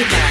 Yeah.